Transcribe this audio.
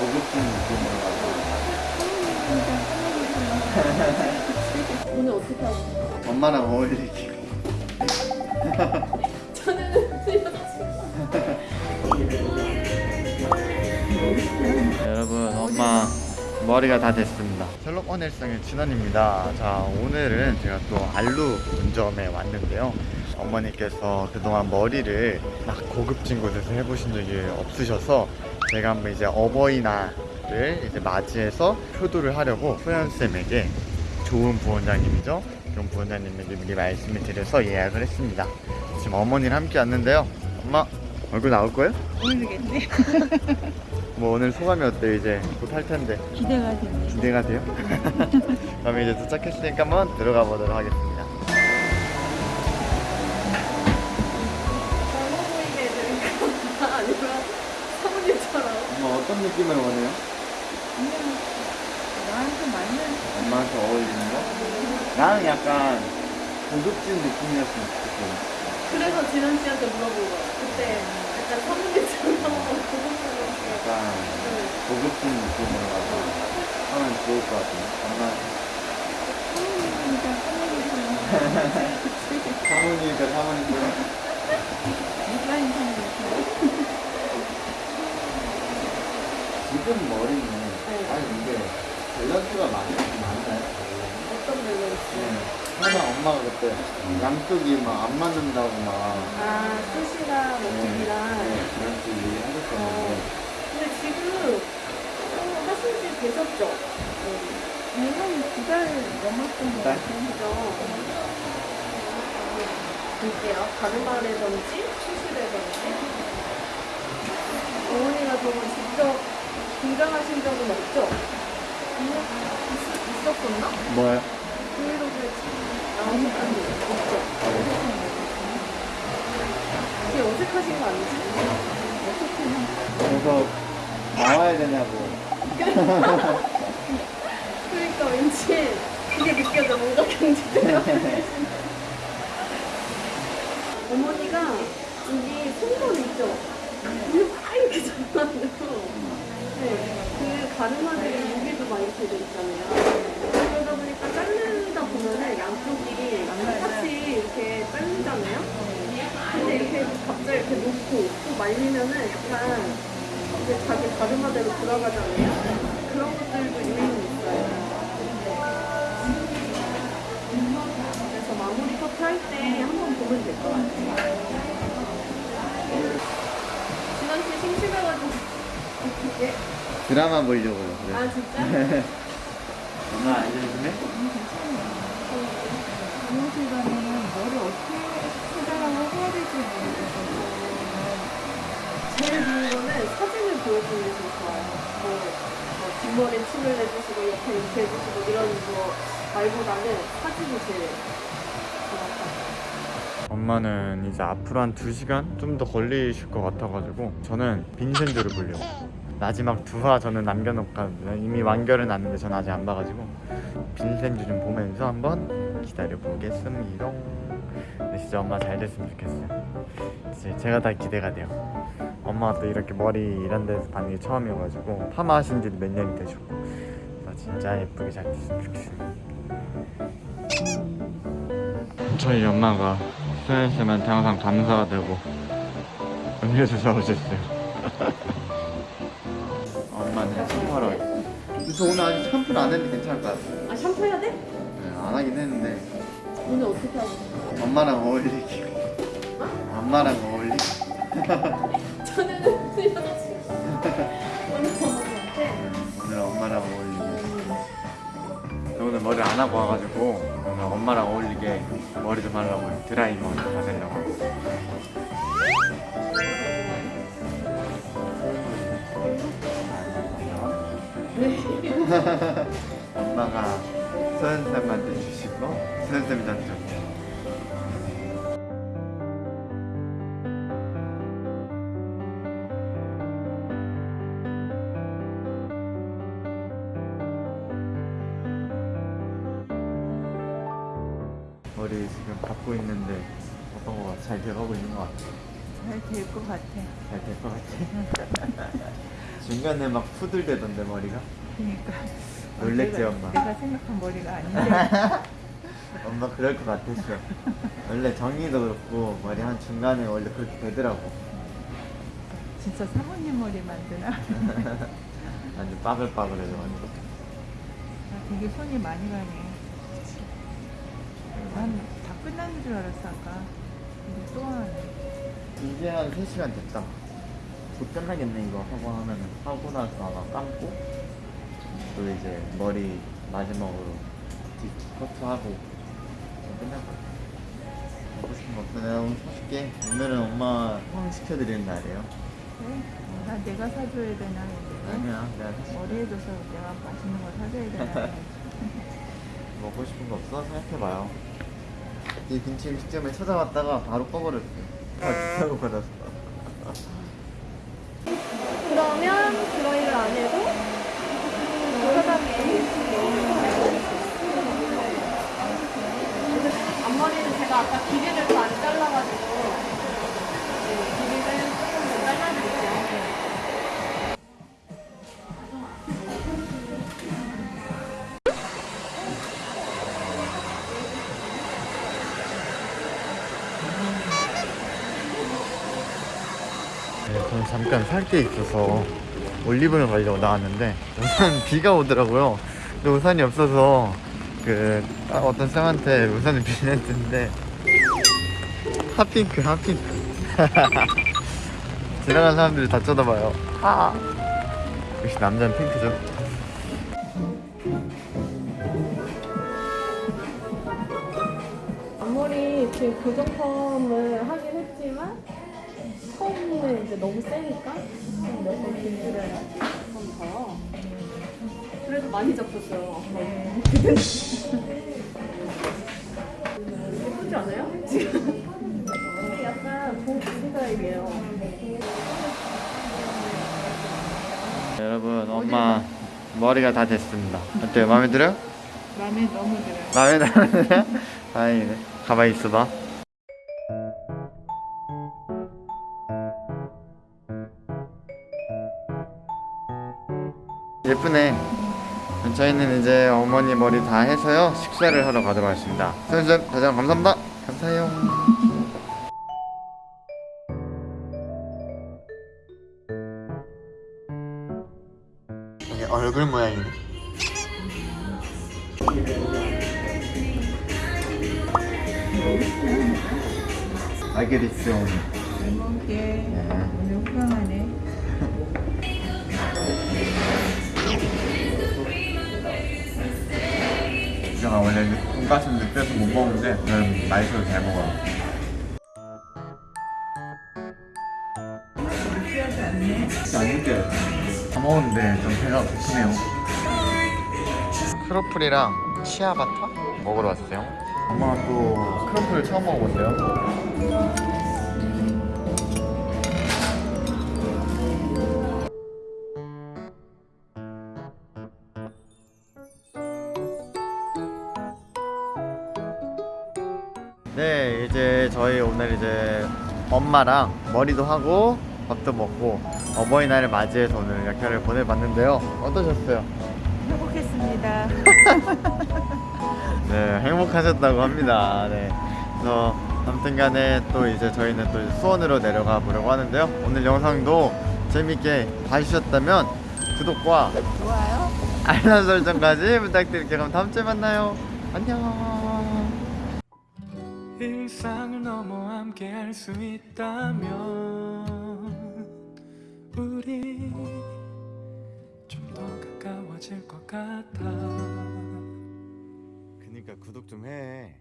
고급진 느낌으로 가고 오늘 어떻게 하고? 엄마랑 어울리기 여러분 엄마 머리가 다 됐습니다 셜록 원일성의 진원입니다 자 오늘은 제가 또 알루 본점에 왔는데요 어머니께서 그동안 머리를 막 고급진 곳에서 해보신 적이 없으셔서 제가 한번 이제 어버이날을 이제 맞이해서 효도를 하려고 소연쌤에게 좋은 부원장님이죠 좋은 부원장님에게 미리 말씀을 드려서 예약을 했습니다 지금 어머니랑 함께 왔는데요 엄마 얼굴 나올 거예요? 모르겠네. 뭐 오늘 소감이 어때요 이제 곧 할 텐데 기대가 됩니다. 기대가 돼요? 그럼 이제 도착했으니까 한번 들어가 보도록 하겠습니다 어떤 느낌을 원해요? 그냥 나한테 맞는 엄마한테 어울리는 거? 나는 약간 고급진 느낌이었으면 좋겠어 그래서 진원 씨한테 거야. 그때 약간 고급스러운 약간 고급진 느낌으로 가서 하면 좋을 것 같아요 엄마한테 사모님이니까 사모님처럼 사모님이니까 사모님 처럼 누가 인상이었어요? 지금 머리는 아니 근데 밸런스가 많이 많나요? 어떤 밸런스? 네. 항상 엄마가 그때 양쪽이 막 안 맞는다고 막 아, 숱이랑 네, 모습이랑. 네, 그렇게 얘기 하셨었는데 근데 지금 어, 하신 지 되셨죠? 내가 두달 넘었던 것 달? 같아요. 볼게요. 가르마라든지 수술이라든지 어머니가 정말 직접 등장하신 적은 없죠? 있, 있었었나? 뭐예요? 브이로그에 나오신 적이 없죠? 되게 어색하신 거 아니지? 그래서 나와야 되냐고 그러니까 왠지 그게 느껴져 뭔가 경직돼요 어머니가 여기 손톱 있죠? 막 이렇게 잡아가지고 네, 그 가르마들이 여기도 막 이렇게 돼 있잖아요 보니까 자르다 보면은 양쪽이 같이 이렇게 잘리잖아요 근데 이렇게 갑자기 이렇게 놓고 또 말리면은 약간 이제 자기 가르마대로 돌아가잖아요 그런 것들도 유행이 있어요 그래서 마무리 커트 할 때 한번 보면 될 것 같아요. 씨 심심해가지고 어떻게? 드라마 보려고요 그래. 아 진짜? 엄마 알려주네? 미용실 가면은 머리 어떻게 해달라고 해야 될지 모르겠어서 제일 좋은 거는 사진을 보여주는 게 제일 좋아요. 뭐, 뭐 뒷머리 침을 내주시고 옆에 이렇게 해주시고 이런 거 말보다는 사진이 제일 좋아요. 엄마는 이제 앞으로 한 2시간 좀 더 걸리실 것 같아가지고 저는 빈센조를 보려고 마지막 두 화 저는 남겨놓거든요 이미 완결은 났는데 저는 아직 안 봐가지고 빈센조 좀 보면서 한번 기다려보겠습니다. 진짜 엄마 잘 됐으면 좋겠어요. 제가 다 기대가 돼요. 엄마가 또 이렇게 머리 이런 데서 받는 게 처음이어가지고 파마 하신 지도 몇 년이 되셨고. 나 진짜 예쁘게 잘 됐으면 좋겠어요 저희 엄마가 수현쌤한테 항상 감사가 되고 음료수 사오셨어요 저 오늘 아직 샴푸를 안 했는데 괜찮을 것 같아요. 아 샴푸 해야 돼? 네, 안 하긴 했는데. 오늘 어떻게 하고? 엄마랑 어울리기. 엄마랑 어울리기 저는 여자친구 오늘 엄마랑 어울리기. 저 오늘 머리를 안 하고 와가지고 오늘 엄마랑 어울리게 머리 좀 하려고 드라이머 받으려고 엄마가 서현쌤한테 주시고 서현쌤이 저한테 줬대요 머리 지금 갖고 있는데 어떤 거 잘 돼가고 있는 것 같아? 잘 될 것 같아. 잘 될 것 같아? 중간에 막 푸들대던데 머리가 그러니까. 놀랬지 내가, 엄마. 내가 생각한 머리가 아닌데. 엄마 그럴 것 같았어. 원래 정리도 그렇고 머리 한 중간에 원래 그렇게 되더라고. 진짜 사모님 머리 만드나? 완전 빠글빠글해져가지고 아, 되게 손이 많이 가네. 난 다 끝난 줄 알았어 아까. 근데 또 하네. 이제 한 3시간 됐다. 곧 끝나겠네 이거. 하고 하면은 하고 나서 아마 감고 또 이제 머리 마지막으로 뒷 커트하고 끝날 것 같아 먹고 싶은 거 오늘 사줄게 오늘은 엄마 형 시켜드리는 날이에요 그래? 나 내가 사줘야 되나? 아니야 내가 사줄게 머리 해줘서 내가 맛있는 거 사줘야 되나? 먹고 싶은 거 없어? 생각해봐요 이 근처 음식점에 찾아왔다가 바로 꺼버렸어요 아 비싸고 받았어 그러면 드라이를 안 해도 앞머리는 제가 아까 길이를 더안 잘라가지고 네, 길이를 조금 더 잘라드릴게요. 네, 저는 잠깐 살 게 있어서 올리브를 가려고 나왔는데 우선 비가 오더라고요. 우산이 없어서 그 아, 어떤 쌤한테 우산을 빌렸는데 핫핑크 핫핑크 지나가는 사람들이 다 쳐다봐요. 아. 역시 남자는 핑크죠. 앞머리 지금 고정 펌을 하긴 했지만 펌은 이제 너무 세니까 몇번 길들여야지 좀 더. 그래도 많이 잡혔어요. 앞머리. 예쁘지 않아요? 지금 이게 약간 본 스타일이에요. 여러분 엄마 머리가 다 됐습니다. 어때요? 마음에 들어요? 마음에 너무 들어요. 마음에 들어요? 다행이네. 가만히 있어봐. 예쁘네. 저희는 이제 어머니 머리 다 해서요 식사를 하러 가도록 하겠습니다. 선생님 다시 한번 감사합니다. 감사해요. 이게 얼굴 모양이네. 알게리스 오늘. 잘 먹을게. 오늘 호강하네. 제가 원래 돈가스는 느껴서 못 먹는데 저는 맛있어서 잘 먹어요. 안 느껴요. 다 먹었는데 좀 배가 고프네요. 크로플이랑 치아바타 먹으러 왔어요. 엄마가 또 크로플을 처음 먹어본대요. 네, 이제 저희 오늘 이제 엄마랑 머리도 하고 밥도 먹고 어버이날을 맞이해서 오늘 약회를 보내봤는데요. 어떠셨어요? 행복했습니다. 네, 행복하셨다고 합니다. 네. 그래서 아무튼 간에 또 이제 저희는 또 수원으로 내려가 보려고 하는데요. 오늘 영상도 재밌게 봐주셨다면 구독과 좋아요. 알람 설정까지 부탁드릴게요. 그럼 다음 주에 만나요. 안녕. 일상을 넘어 함께 할 수 있다면 우리 좀 더 가까워질 것 같아 그니까 구독 좀 해.